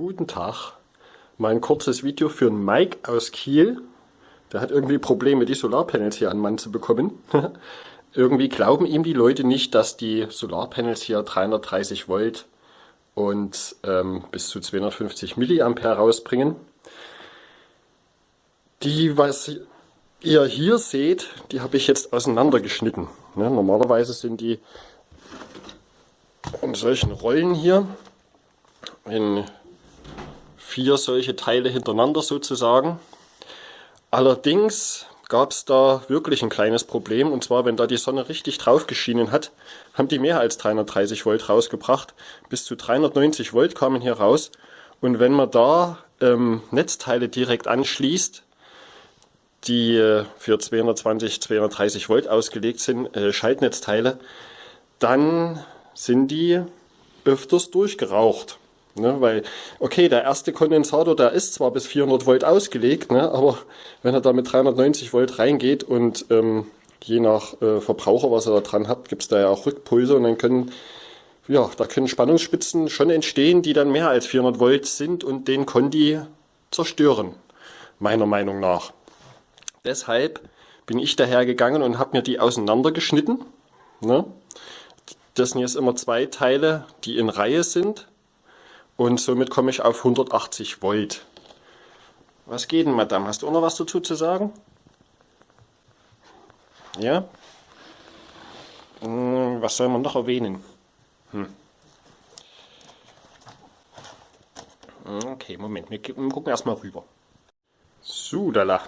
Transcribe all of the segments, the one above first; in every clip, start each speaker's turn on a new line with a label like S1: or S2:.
S1: Guten Tag. Mal ein kurzes Video für einen Mike aus Kiel. Der hat irgendwie Probleme, die Solarpanels hier an Mann zu bekommen. irgendwie glauben ihm die Leute nicht, dass die Solarpanels hier 330 Volt und ähm, bis zu 250 Milliampere rausbringen. Die, was ihr hier seht, die habe ich jetzt auseinandergeschnitten. Ne, normalerweise sind die in solchen Rollen hier in vier solche Teile hintereinander sozusagen. Allerdings gab es da wirklich ein kleines Problem und zwar wenn da die Sonne richtig drauf geschienen hat, haben die mehr als 330 Volt rausgebracht. Bis zu 390 Volt kamen hier raus und wenn man da ähm, Netzteile direkt anschließt, die äh, für 220, 230 Volt ausgelegt sind, äh, Schaltnetzteile, dann sind die öfters durchgeraucht. Ne, weil, okay, der erste Kondensator, der ist zwar bis 400 Volt ausgelegt, ne, aber wenn er da mit 390 Volt reingeht und ähm, je nach äh, Verbraucher, was er da dran hat, gibt es da ja auch Rückpulse und dann können, ja, da können Spannungsspitzen schon entstehen, die dann mehr als 400 Volt sind und den Kondi zerstören, meiner Meinung nach. Deshalb bin ich dahergegangen und habe mir die auseinandergeschnitten. Ne? Das sind jetzt immer zwei Teile, die in Reihe sind und somit komme ich auf 180 Volt. Was geht denn, Madame? Hast du auch noch was dazu zu sagen? Ja? Hm, was soll man noch erwähnen? Hm. Okay, Moment, wir gucken erstmal rüber. So, da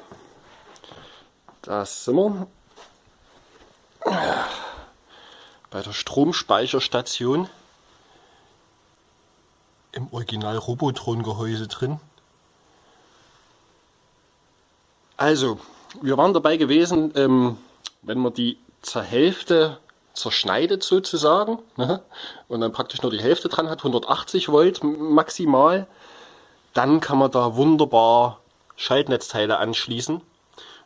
S1: Da sind wir. Bei der Stromspeicherstation Original Robotron-Gehäuse drin. Also, wir waren dabei gewesen, ähm, wenn man die zur Hälfte zerschneidet sozusagen ne, und dann praktisch nur die Hälfte dran hat, 180 Volt maximal, dann kann man da wunderbar Schaltnetzteile anschließen.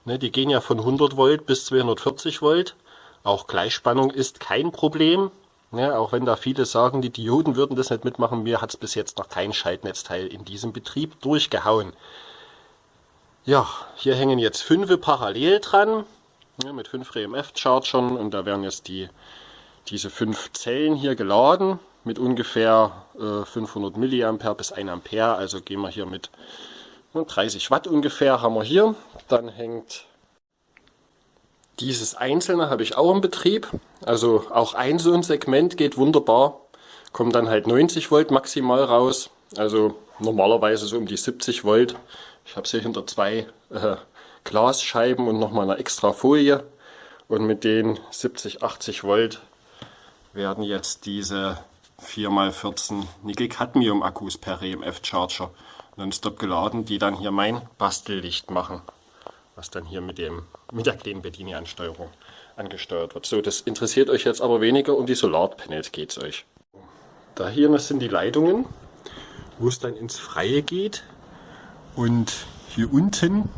S1: Ne, die gehen ja von 100 Volt bis 240 Volt. Auch Gleichspannung ist kein Problem. Ja, auch wenn da viele sagen, die Dioden würden das nicht mitmachen, mir hat es bis jetzt noch kein Schaltnetzteil in diesem Betrieb durchgehauen. Ja, hier hängen jetzt fünf parallel dran, ja, mit fünf RMF-Chargern und da werden jetzt die, diese fünf Zellen hier geladen mit ungefähr äh, 500 mA bis 1 Ampere, also gehen wir hier mit 30 Watt ungefähr haben wir hier. Dann hängt dieses einzelne habe ich auch im Betrieb. Also auch ein so ein Segment geht wunderbar. Kommt dann halt 90 Volt maximal raus. Also normalerweise so um die 70 Volt. Ich habe es hier hinter zwei äh, Glasscheiben und nochmal eine extra Folie. Und mit den 70, 80 Volt werden jetzt diese 4x14 Nickel-Cadmium-Akkus per EMF-Charger nonstop geladen, die dann hier mein Bastellicht machen was dann hier mit, dem, mit der kleinen Bedienansteuerung angesteuert wird. So, das interessiert euch jetzt aber weniger, um die Solarpanels geht es euch. Da hier das sind die Leitungen, wo es dann ins Freie geht. Und hier unten,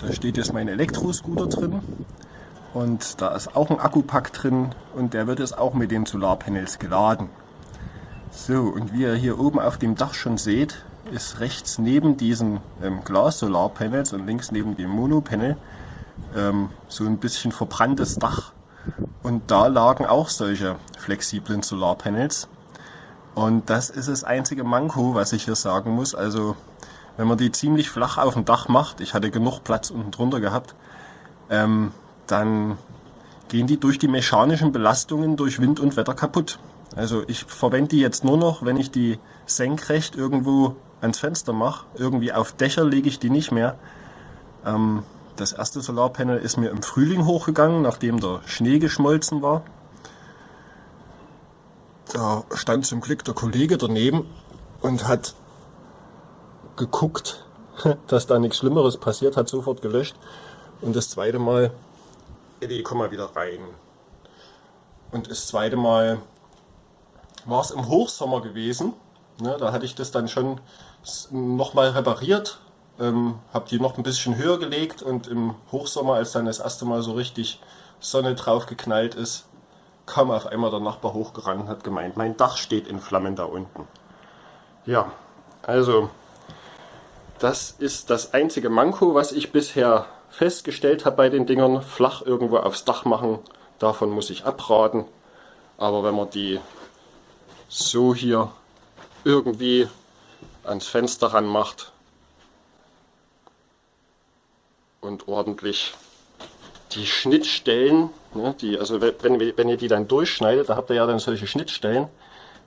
S1: da steht jetzt mein Elektroscooter drin. Und da ist auch ein Akkupack drin und der wird jetzt auch mit den Solarpanels geladen. So, und wie ihr hier oben auf dem Dach schon seht, ist rechts neben diesen ähm, Glas-Solarpanels und links neben dem Monopanel ähm, so ein bisschen verbranntes Dach. Und da lagen auch solche flexiblen Solarpanels. Und das ist das einzige Manko, was ich hier sagen muss. Also wenn man die ziemlich flach auf dem Dach macht, ich hatte genug Platz unten drunter gehabt, ähm, dann gehen die durch die mechanischen Belastungen durch Wind und Wetter kaputt. Also ich verwende die jetzt nur noch, wenn ich die senkrecht irgendwo ans Fenster mache. Irgendwie auf Dächer lege ich die nicht mehr. Ähm, das erste Solarpanel ist mir im Frühling hochgegangen, nachdem der Schnee geschmolzen war. Da stand zum Glück der Kollege daneben und hat geguckt, dass da nichts Schlimmeres passiert, hat sofort gelöscht. Und das zweite Mal, Eddie, komm mal wieder rein. Und das zweite Mal war es im Hochsommer gewesen. Ne, da hatte ich das dann schon nochmal repariert, ähm, habe die noch ein bisschen höher gelegt und im Hochsommer, als dann das erste Mal so richtig Sonne drauf geknallt ist, kam auf einmal der Nachbar hochgerannt und hat gemeint, mein Dach steht in Flammen da unten. Ja, Also, das ist das einzige Manko, was ich bisher festgestellt habe bei den Dingern. Flach irgendwo aufs Dach machen, davon muss ich abraten. Aber wenn man die so hier irgendwie ans Fenster ran macht und ordentlich die Schnittstellen, ne, die, also wenn, wenn ihr die dann durchschneidet, da habt ihr ja dann solche Schnittstellen,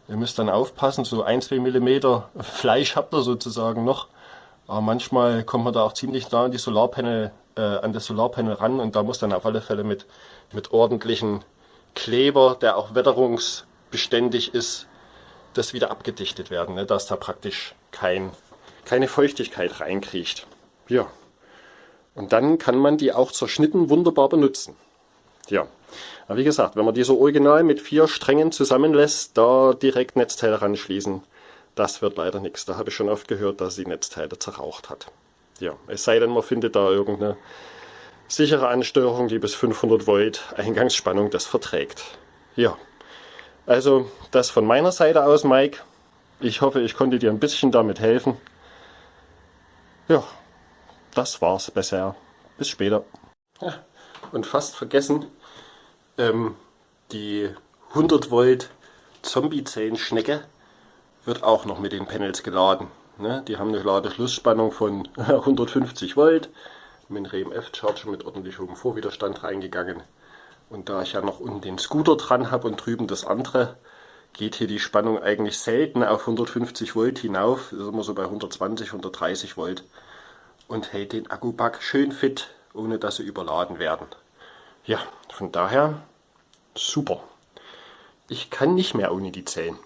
S1: Ihr müsst dann aufpassen, so 1-2 mm Fleisch habt ihr sozusagen noch. Aber manchmal kommt man da auch ziemlich nah an die Solarpanel, äh, an das Solarpanel ran und da muss dann auf alle Fälle mit, mit ordentlichen Kleber, der auch wetterungsbeständig ist, das wieder abgedichtet werden, ne, dass da praktisch kein, keine Feuchtigkeit reinkriecht. Ja. Und dann kann man die auch zerschnitten wunderbar benutzen. Ja. Aber wie gesagt, wenn man die so original mit vier Strängen zusammenlässt, da direkt Netzteile ranschließen, das wird leider nichts. Da habe ich schon oft gehört, dass sie Netzteile zerraucht hat. Ja, es sei denn, man findet da irgendeine sichere Ansteuerung, die bis 500 Volt Eingangsspannung das verträgt. Ja, also das von meiner Seite aus, Mike. Ich hoffe, ich konnte dir ein bisschen damit helfen. Ja, das war's bisher. Bis später. Ja, und fast vergessen, ähm, die 100 Volt Zombie-Zellen-Schnecke wird auch noch mit den Panels geladen. Ne? Die haben eine Ladeschlussspannung von 150 Volt, mit einem RMF-Charger mit ordentlich hohem Vorwiderstand reingegangen. Und da ich ja noch unten den Scooter dran habe und drüben das andere, geht hier die Spannung eigentlich selten auf 150 Volt hinauf. Ist immer so bei 120, 130 Volt. Und hält den Akkupack schön fit, ohne dass sie überladen werden. Ja, von daher super. Ich kann nicht mehr ohne die Zellen.